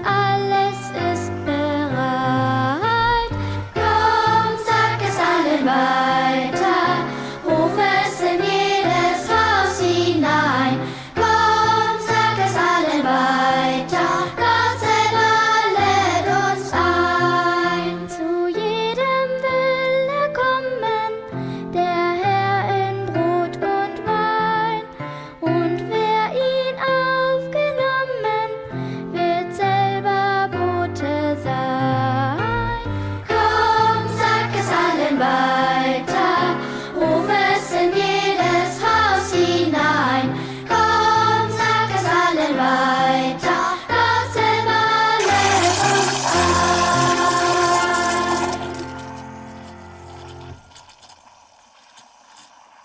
I